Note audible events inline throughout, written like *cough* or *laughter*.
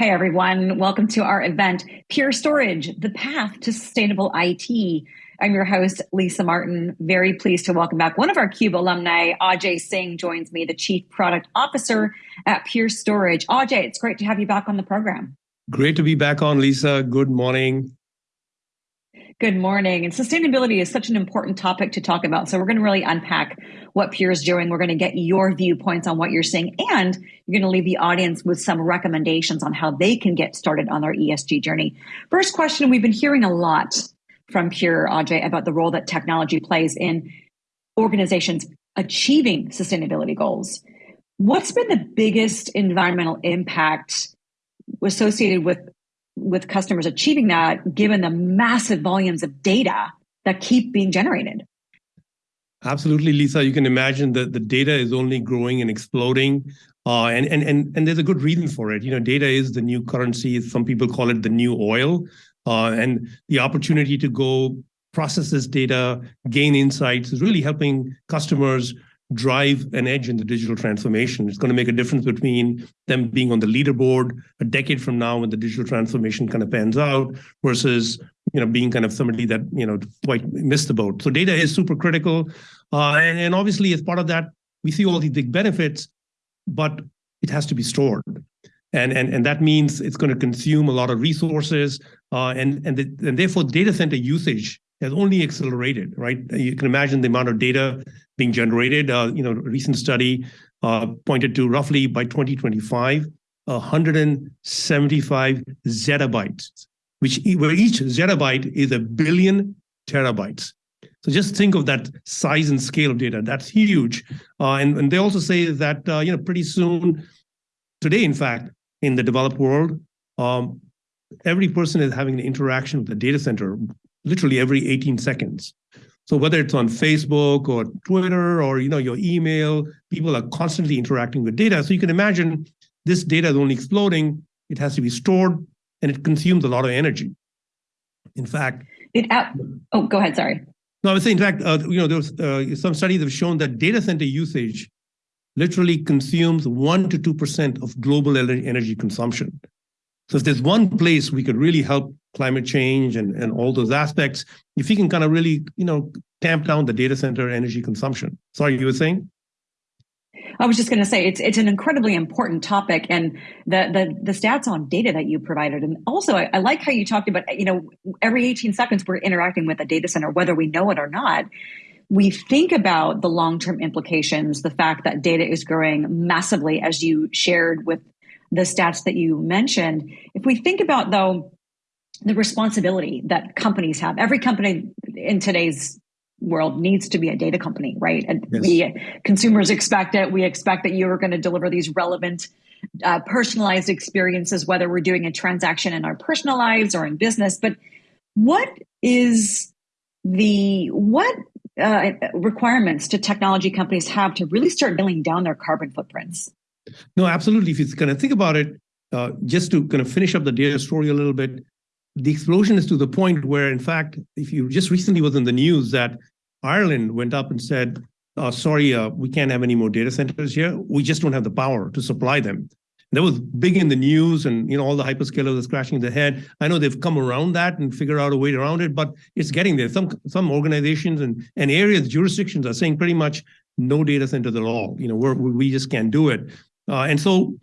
Hi, everyone. Welcome to our event, Pure Storage, the path to sustainable IT. I'm your host, Lisa Martin. Very pleased to welcome back one of our CUBE alumni, Ajay Singh joins me, the Chief Product Officer at Pure Storage. Ajay, it's great to have you back on the program. Great to be back on, Lisa. Good morning. Good morning. And sustainability is such an important topic to talk about. So we're going to really unpack what Pure is doing. We're going to get your viewpoints on what you're seeing, and you're going to leave the audience with some recommendations on how they can get started on their ESG journey. First question we've been hearing a lot from Pure, Ajay, about the role that technology plays in organizations achieving sustainability goals. What's been the biggest environmental impact associated with with customers achieving that given the massive volumes of data that keep being generated. Absolutely, Lisa. You can imagine that the data is only growing and exploding. Uh, and, and, and, and there's a good reason for it. You know, data is the new currency. Some people call it the new oil. Uh, and the opportunity to go process this data, gain insights is really helping customers drive an edge in the digital transformation. It's going to make a difference between them being on the leaderboard a decade from now when the digital transformation kind of pans out versus you know being kind of somebody that you know quite missed the boat. So data is super critical, uh, and, and obviously as part of that we see all these big benefits, but it has to be stored. And, and, and that means it's going to consume a lot of resources, uh, and, and, the, and therefore data center usage has only accelerated, right? You can imagine the amount of data being generated. Uh, you know, a recent study uh, pointed to roughly by 2025, 175 zettabytes, which where each zettabyte is a billion terabytes. So just think of that size and scale of data. That's huge. Uh, and, and they also say that uh, you know pretty soon, today in fact, in the developed world, um, every person is having an interaction with the data center literally every 18 seconds. So whether it's on Facebook or Twitter or you know your email, people are constantly interacting with data. So you can imagine this data is only exploding. It has to be stored, and it consumes a lot of energy. In fact, it. Uh, oh, go ahead. Sorry. No, I was saying, in fact, uh, you know, there's uh, some studies have shown that data center usage literally consumes one to two percent of global energy consumption. So if there's one place we could really help climate change and, and all those aspects, if we can kind of really, you know, tamp down the data center energy consumption. Sorry, you were saying? I was just going to say it's it's an incredibly important topic, and the the the stats on data that you provided, and also I, I, like how you talked about you know every 18 seconds we're interacting with a data center, whether we know it or not. We think about the long term implications, the fact that data is growing massively, as you shared with the stats that you mentioned. If we think about, though, the responsibility that companies have, every company in today's world needs to be a data company, right? And yes. we consumers expect it. We expect that you are going to deliver these relevant, uh, personalized experiences, whether we're doing a transaction in our personal lives or in business. But what is the what uh, requirements do technology companies have to really start nailing down their carbon footprints? No, absolutely. If you kind of think about it, uh, just to kind of finish up the data story a little bit, the explosion is to the point where, in fact, if you just recently was in the news that Ireland went up and said, uh, sorry, uh, we can't have any more data centers here. We just don't have the power to supply them. that was big in the news and you know all the hyperscalers are scratching their head. I know they've come around that and figure out a way around it, but it's getting there. Some some organizations and, and areas, jurisdictions are saying pretty much no data centers at all. You know, we're, we just can't do it. Uh, and so,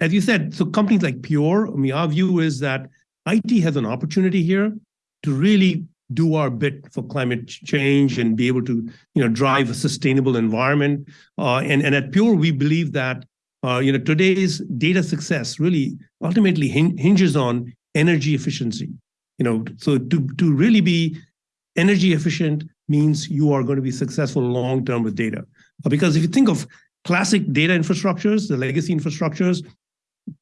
as you said, so companies like Pure, I mean, our view is that IT has an opportunity here to really do our bit for climate change and be able to, you know, drive a sustainable environment. Uh, and, and at Pure, we believe that, uh, you know, today's data success really ultimately hinges on energy efficiency. You know, so to, to really be energy efficient means you are going to be successful long term with data. Because if you think of classic data infrastructures, the legacy infrastructures,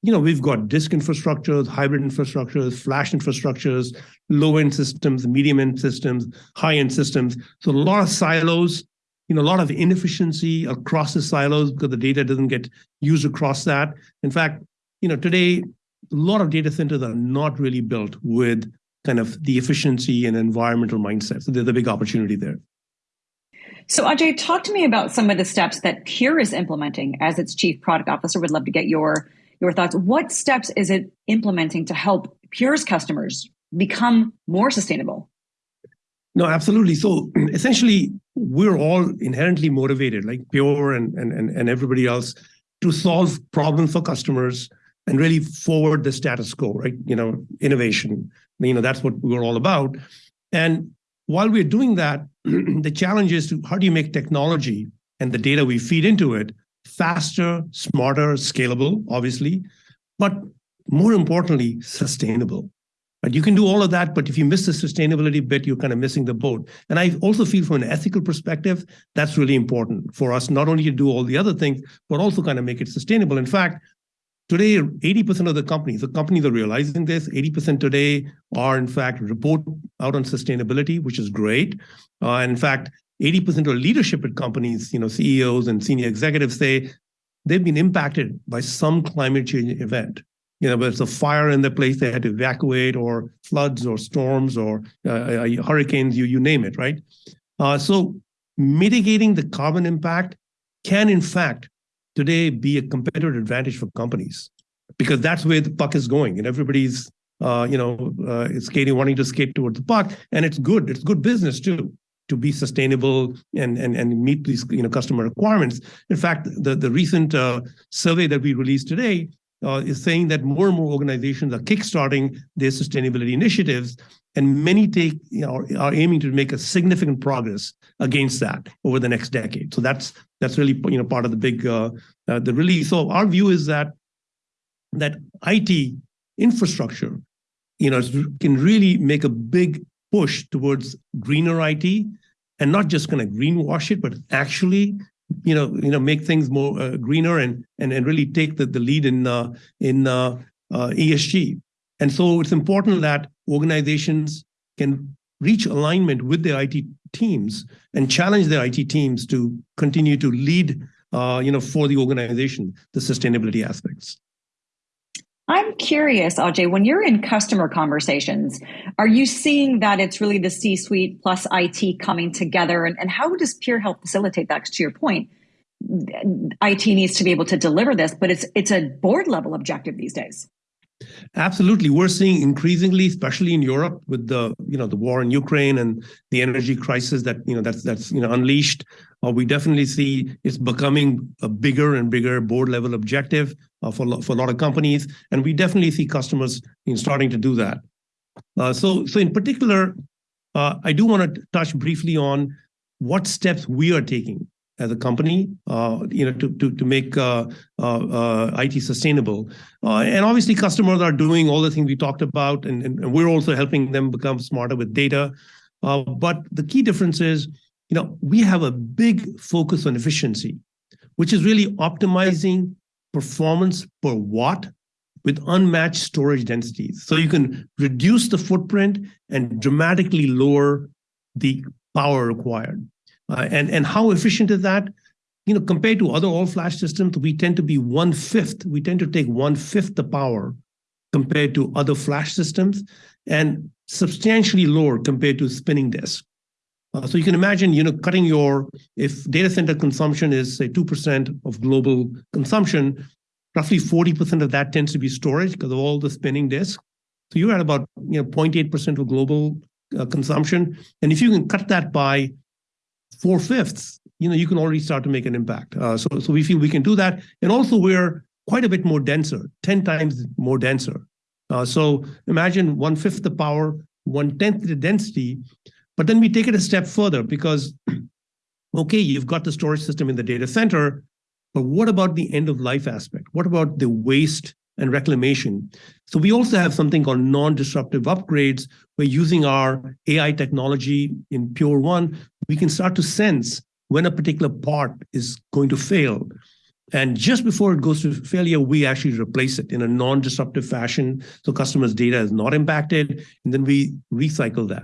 you know, we've got disk infrastructures, hybrid infrastructures, flash infrastructures, low-end systems, medium-end systems, high-end systems. So a lot of silos, you know, a lot of inefficiency across the silos because the data doesn't get used across that. In fact, you know, today, a lot of data centers are not really built with kind of the efficiency and environmental mindset. So there's a big opportunity there. So Ajay, talk to me about some of the steps that Pure is implementing as its chief product officer. Would love to get your your thoughts. What steps is it implementing to help Pure's customers become more sustainable? No, absolutely. So *clears throat* essentially, we're all inherently motivated, like Pure and, and, and everybody else, to solve problems for customers and really forward the status quo, right? You know, innovation. You know, that's what we're all about. And while we're doing that, *clears throat* the challenge is to how do you make technology and the data we feed into it faster, smarter, scalable, obviously, but more importantly, sustainable. But you can do all of that, but if you miss the sustainability bit, you're kind of missing the boat. And I also feel from an ethical perspective, that's really important for us, not only to do all the other things, but also kind of make it sustainable. In fact, today, 80% of the companies, the companies are realizing this, 80% today are in fact report out on sustainability, which is great. Uh, in fact, 80% of leadership at companies, you know, CEOs and senior executives say they've been impacted by some climate change event you know, whether it's a fire in the place they had to evacuate, or floods, or storms, or uh, uh, hurricanes, you you name it, right? Uh, so mitigating the carbon impact can, in fact, today be a competitive advantage for companies because that's where the puck is going, and everybody's uh, you know uh, skating, wanting to skate towards the puck, and it's good. It's good business too to be sustainable and, and, and meet these you know, customer requirements. In fact, the, the recent uh, survey that we released today uh, is saying that more and more organizations are kickstarting their sustainability initiatives, and many take you know, are aiming to make a significant progress against that over the next decade. So that's that's really you know part of the big uh, uh, the release. So our view is that that IT infrastructure, you know, can really make a big push towards greener IT, and not just kind of greenwash it, but actually you know, you know, make things more uh, greener and and and really take the, the lead in uh, in uh, uh ESG. And so it's important that organizations can reach alignment with their IT teams and challenge their IT teams to continue to lead, uh, you know, for the organization the sustainability aspects. I'm curious, Ajay, when you're in customer conversations, are you seeing that it's really the C suite plus IT coming together? And, and how does Pure help facilitate that? To your point, IT needs to be able to deliver this, but it's it's a board level objective these days. Absolutely, we're seeing increasingly, especially in Europe, with the you know the war in Ukraine and the energy crisis that you know that's that's you know unleashed. Uh, we definitely see it's becoming a bigger and bigger board level objective uh, for, for a lot of companies. And we definitely see customers in starting to do that. Uh, so, so in particular, uh, I do want to touch briefly on what steps we are taking as a company, uh, you know, to to to make uh, uh, IT sustainable. and obviously, customers are doing all the things we talked about, and, and we're also helping them become smarter with data. but the key difference is you know, we have a big focus on efficiency, which is really optimizing performance per watt with unmatched storage densities. So you can reduce the footprint and dramatically lower the power required. Uh, and, and how efficient is that? You know, compared to other all-flash systems, we tend to be one-fifth. We tend to take one-fifth the power compared to other flash systems and substantially lower compared to spinning disk. Uh, so you can imagine, you know, cutting your, if data center consumption is say 2% of global consumption, roughly 40% of that tends to be storage because of all the spinning disk. So you're at about, you know, 0.8% of global uh, consumption. And if you can cut that by four fifths, you know, you can already start to make an impact. Uh, so, so we feel we can do that. And also we're quite a bit more denser, 10 times more denser. Uh, so imagine one fifth the power, one tenth the density, but then we take it a step further because, *clears throat* okay, you've got the storage system in the data center, but what about the end of life aspect? What about the waste and reclamation? So we also have something called non-disruptive upgrades. We're using our AI technology in Pure1. We can start to sense when a particular part is going to fail. And just before it goes to failure, we actually replace it in a non-disruptive fashion. So customers' data is not impacted. And then we recycle that.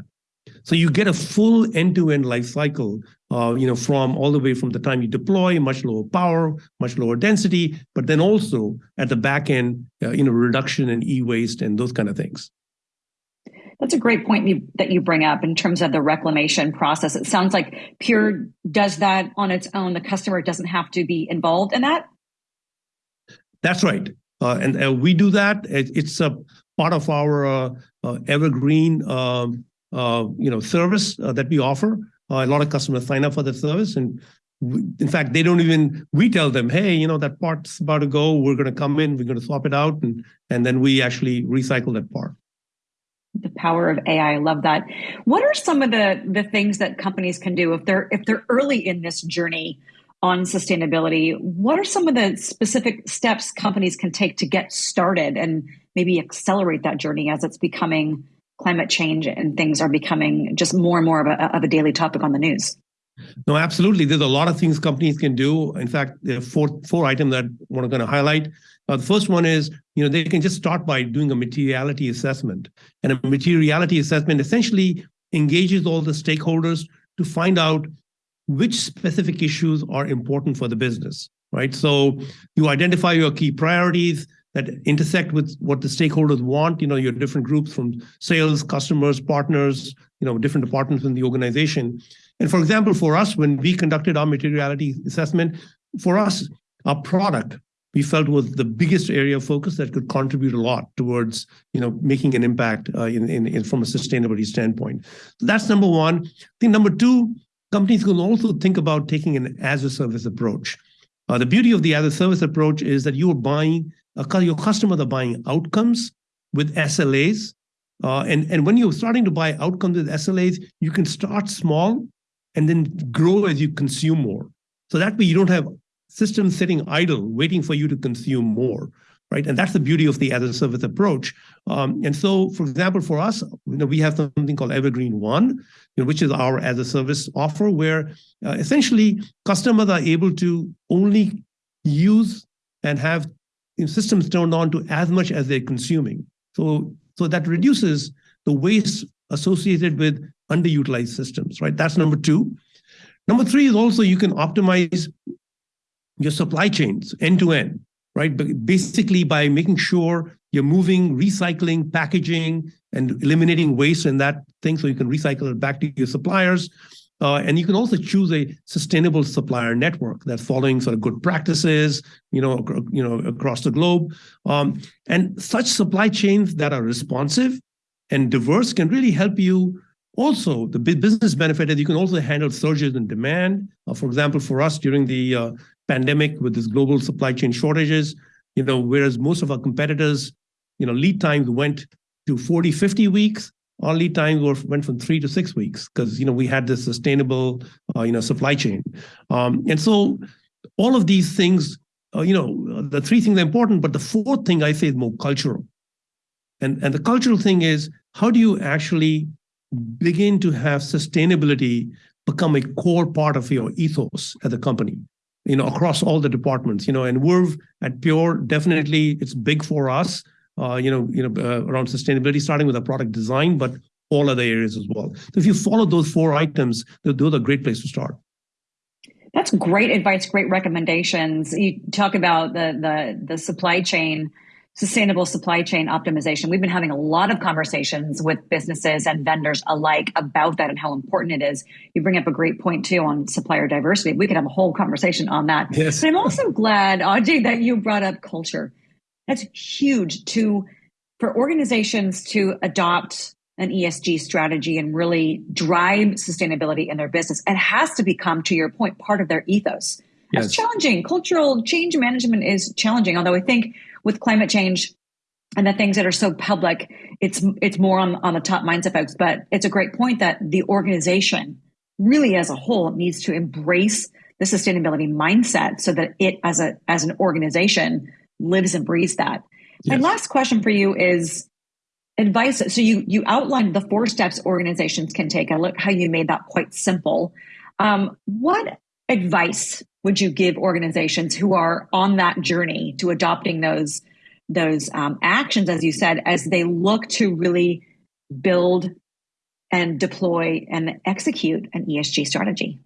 So you get a full end-to-end life cycle, uh, you know, from all the way from the time you deploy, much lower power, much lower density, but then also at the back end, uh, you know, reduction in e-waste and those kind of things. That's a great point you, that you bring up in terms of the reclamation process. It sounds like Pure does that on its own. The customer doesn't have to be involved in that. That's right. Uh, and we do that. It's a part of our uh, uh, Evergreen, um, you know, service that we offer. A lot of customers sign up for the service, and in fact, they don't even... We tell them, "Hey, you know, that part's about to go. We're gonna come in, we're gonna swap it out," and and then we actually recycle that part. Power of AI, I love that. What are some of the the things that companies can do if they're if they're early in this journey on sustainability? What are some of the specific steps companies can take to get started and maybe accelerate that journey as it's becoming climate change, and things are becoming just more and more of a daily topic on the news? No, absolutely. There's a lot of things companies can do. In fact, there are four items that I'm gonna highlight. Uh, the first one is, you know, they can just start by doing a materiality assessment. And a materiality assessment essentially engages all the stakeholders to find out which specific issues are important for the business, right? So you identify your key priorities that intersect with what the stakeholders want, you know, your different groups from sales, customers, partners, you know, different departments in the organization. And for example, for us, when we conducted our materiality assessment, for us, our product, we felt was the biggest area of focus that could contribute a lot towards, you know, making an impact uh, in in from a sustainability standpoint. That's number one. I think number two, companies can also think about taking an as-a-service approach. Uh, the beauty of the as-a-service approach is that you are buying, uh, your customers are buying outcomes with SLAs. and, And when you're starting to buy outcomes with SLAs, you can start small and then grow as you consume more. So that way, you don't have systems sitting idle, waiting for you to consume more, right? And that's the beauty of the as-a-service approach. Um, and so, for example, for us, you know, we have something called Evergreen//One, you know, which is our as-a-service offer, where uh, essentially, customers are able to only use and have systems turned on to as much as they're consuming. So, so that reduces the waste associated with underutilized systems, right? That's number two. Number three is also you can optimize your supply chains end-to-end, right? Basically, by making sure you're moving, recycling, packaging, and eliminating waste and that thing, so you can recycle it back to your suppliers. Uh, and you can also choose a sustainable supplier network that's following sort of good practices, you know, you know, across the globe. Um, and such supply chains that are responsive and diverse can really help you. Also, the business benefit is you can also handle surges in demand. Uh, for example, for us, during the uh, pandemic, with this global supply chain shortages, you know, whereas most of our competitors, you know, lead times went to 40, 50 weeks, our lead time went from three to six weeks because, you know, we had this sustainable, uh, you know, supply chain. Um, and so all of these things, you know, the three things are important, but the fourth thing I say is more cultural. And, And the cultural thing is, how do you actually begin to have sustainability become a core part of your ethos at the company, you know, across all the departments? You know, and we're at Pure, definitely it's big for us, you know, you know, uh around sustainability, starting with our product design, but all other areas as well. So if you follow those four items, those are a great place to start. That's great advice, great recommendations. You talk about the the supply chain, sustainable supply chain optimization. We've been having a lot of conversations with businesses and vendors alike about that and how important it is. You bring up a great point, too, on supplier diversity. We could have a whole conversation on that. Yes. But I'm also glad, Ajay, that you brought up culture. That's huge to for organizations to adopt an ESG strategy and really drive sustainability in their business. It has to become, to your point, part of their ethos. Yes. It's challenging. Cultural change management is challenging, although I think with climate change and the things that are so public, it's it's more on on the top minds of folks. But it's a great point that the organization, really as a whole, needs to embrace the sustainability mindset so that it, as a as an organization, lives and breathes that. Yes. My last question for you is advice. So you you outlined the four steps organizations can take. I look how you made that quite simple. Um, what advice would you give organizations who are on that journey to adopting those those um, actions, as you said, as they look to really build and deploy and execute an ESG strategy?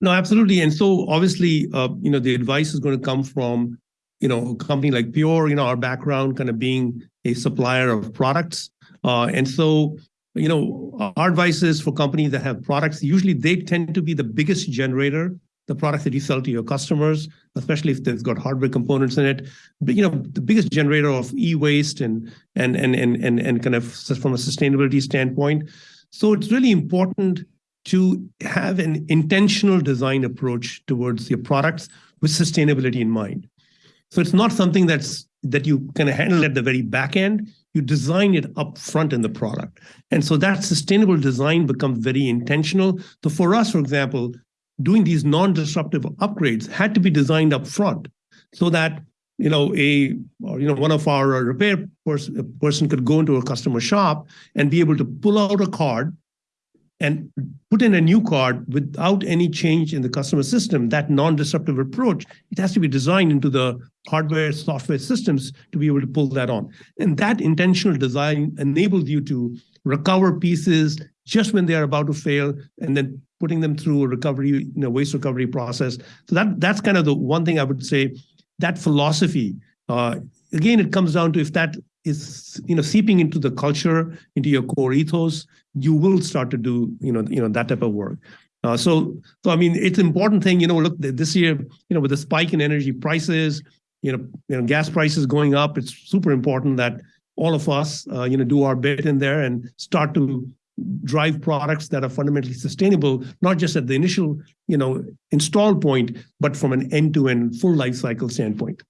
No, absolutely. And so obviously, uh, you know, the advice is gonna come from, you know, a company like Pure, you know, our background kind of being a supplier of products. Uh, and so, you know, our advice is for companies that have products, usually they tend to be the biggest generator the products that you sell to your customers, especially if they've got hardware components in it. But, you know, the biggest generator of e-waste and and, and, and, and, and kind of from a sustainability standpoint. So it's really important to have an intentional design approach towards your products with sustainability in mind. So it's not something that's that you kind of handle at the very back end, you design it up front in the product. And so that sustainable design becomes very intentional. So for us, for example, doing these non-disruptive upgrades had to be designed up front so that, you know, a or, you know one of our repair person could go into a customer shop and be able to pull out a card and put in a new card without any change in the customer system. That non-disruptive approach, it has to be designed into the hardware, software systems to be able to pull that on. And that intentional design enables you to recover pieces just when they are about to fail, and then putting them through a recovery, you know, waste recovery process. So that, that's kind of the one thing I would say, that philosophy, uh, again, it comes down to if that is, you know, seeping into the culture, into your core ethos, you will start to do, you know, you know, that type of work. Uh, so, so I mean, it's an important thing, you know, look, this year, you know, with the spike in energy prices, you know, you know gas prices going up, it's super important that all of us, uh, you know, do our bit in there and start to drive products that are fundamentally sustainable, not just at the initial, you know, install point, but from an end-to-end full life cycle standpoint.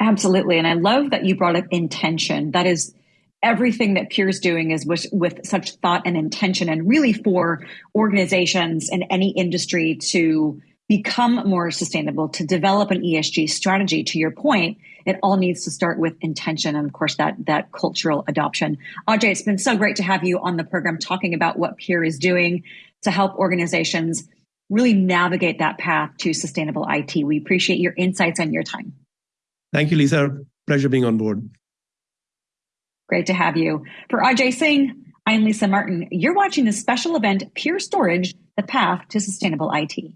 Absolutely, and I love that you brought up intention. That is everything that Pure's doing is with such thought and intention, and really for organizations in any industry to become more sustainable, to develop an ESG strategy, to your point, it all needs to start with intention and, of course, that cultural adoption. Ajay, it's been so great to have you on the program talking about what Pure is doing to help organizations really navigate that path to sustainable IT. We appreciate your insights and your time. Thank you, Lisa. Pleasure being on board. Great to have you. For Ajay Singh, I'm Lisa Martin. You're watching the special event, Pure Storage: The Path to Sustainable IT.